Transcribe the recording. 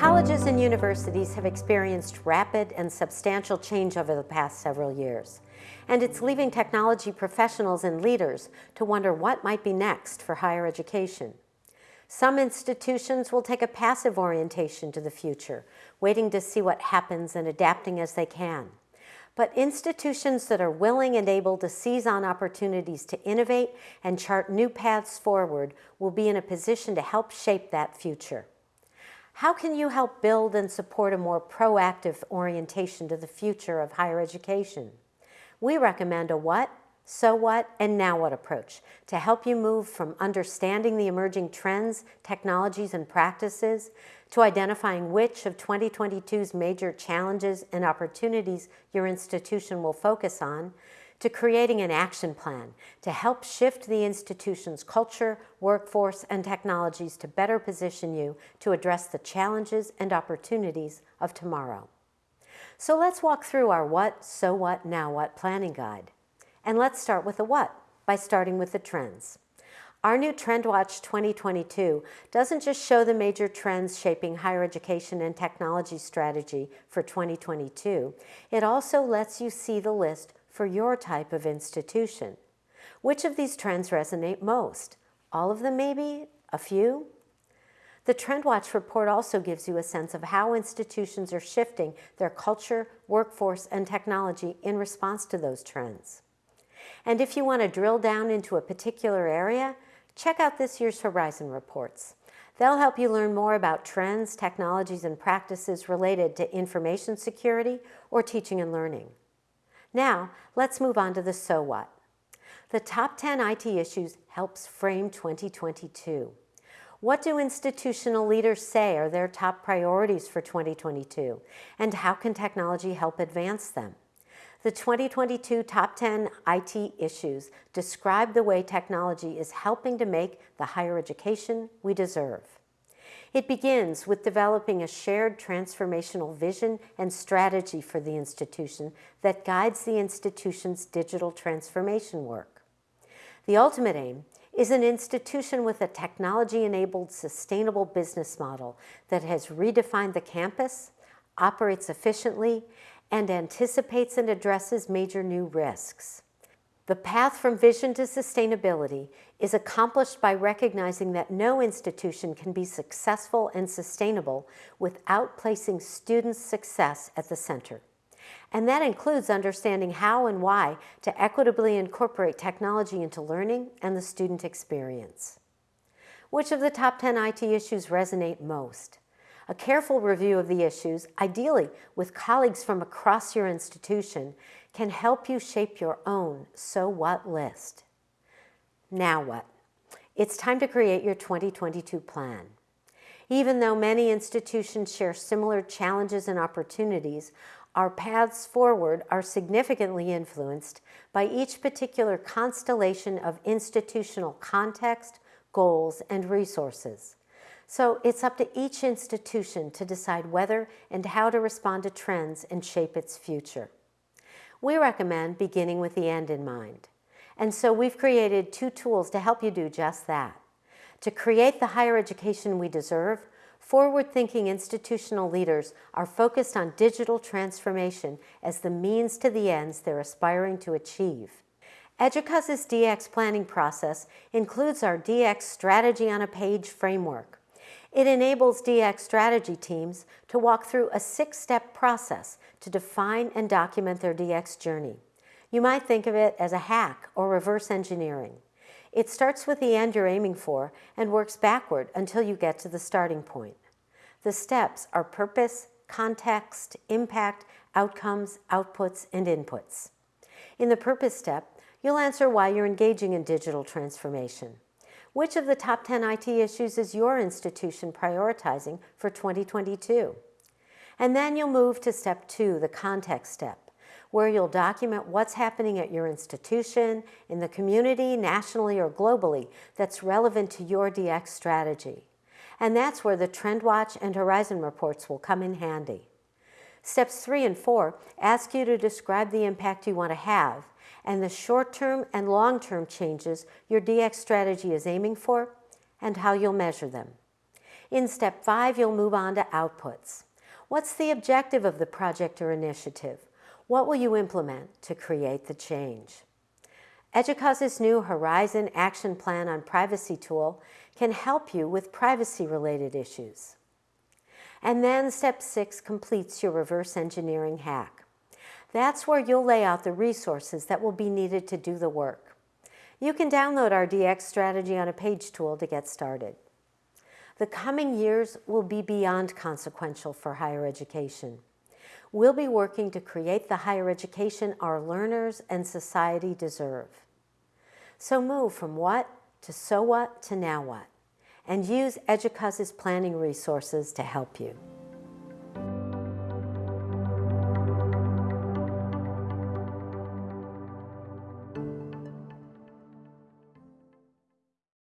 Colleges and universities have experienced rapid and substantial change over the past several years, and it's leaving technology professionals and leaders to wonder what might be next for higher education. Some institutions will take a passive orientation to the future, waiting to see what happens and adapting as they can. But institutions that are willing and able to seize on opportunities to innovate and chart new paths forward will be in a position to help shape that future. How can you help build and support a more proactive orientation to the future of higher education? We recommend a what, so what, and now what approach to help you move from understanding the emerging trends, technologies, and practices to identifying which of 2022's major challenges and opportunities your institution will focus on, to creating an action plan to help shift the institution's culture, workforce, and technologies to better position you to address the challenges and opportunities of tomorrow. So let's walk through our what, so what, now what planning guide. And let's start with the what by starting with the trends. Our new TrendWatch 2022 doesn't just show the major trends shaping higher education and technology strategy for 2022, it also lets you see the list for your type of institution. Which of these trends resonate most? All of them maybe? A few? The TrendWatch report also gives you a sense of how institutions are shifting their culture, workforce, and technology in response to those trends. And if you want to drill down into a particular area, check out this year's Horizon reports. They'll help you learn more about trends, technologies, and practices related to information security or teaching and learning. Now, let's move on to the so what. The top 10 IT issues helps frame 2022. What do institutional leaders say are their top priorities for 2022? And how can technology help advance them? The 2022 Top 10 IT Issues describe the way technology is helping to make the higher education we deserve. It begins with developing a shared transformational vision and strategy for the institution that guides the institution's digital transformation work. The ultimate aim is an institution with a technology-enabled sustainable business model that has redefined the campus, operates efficiently, and anticipates and addresses major new risks. The path from vision to sustainability is accomplished by recognizing that no institution can be successful and sustainable without placing students' success at the center. And that includes understanding how and why to equitably incorporate technology into learning and the student experience. Which of the top 10 IT issues resonate most? A careful review of the issues, ideally with colleagues from across your institution, can help you shape your own so what list. Now what? It's time to create your 2022 plan. Even though many institutions share similar challenges and opportunities, our paths forward are significantly influenced by each particular constellation of institutional context, goals, and resources. So it's up to each institution to decide whether and how to respond to trends and shape its future. We recommend beginning with the end in mind. And so we've created two tools to help you do just that. To create the higher education we deserve, forward-thinking institutional leaders are focused on digital transformation as the means to the ends they're aspiring to achieve. EDUCAUSE's DX planning process includes our DX Strategy on a Page framework. It enables DX strategy teams to walk through a six-step process to define and document their DX journey. You might think of it as a hack or reverse engineering. It starts with the end you're aiming for and works backward until you get to the starting point. The steps are purpose, context, impact, outcomes, outputs, and inputs. In the purpose step, you'll answer why you're engaging in digital transformation. Which of the top 10 IT issues is your institution prioritizing for 2022? And then you'll move to step two, the context step, where you'll document what's happening at your institution, in the community, nationally or globally, that's relevant to your DX strategy. And that's where the TrendWatch and Horizon reports will come in handy. Steps three and four ask you to describe the impact you want to have and the short-term and long-term changes your DX strategy is aiming for and how you'll measure them. In step five, you'll move on to outputs. What's the objective of the project or initiative? What will you implement to create the change? EDUCAUSE's new Horizon Action Plan on Privacy tool can help you with privacy-related issues. And then step six completes your reverse engineering hack. That's where you'll lay out the resources that will be needed to do the work. You can download our DX strategy on a page tool to get started. The coming years will be beyond consequential for higher education. We'll be working to create the higher education our learners and society deserve. So move from what to so what to now what, and use EDUCAUSE's planning resources to help you.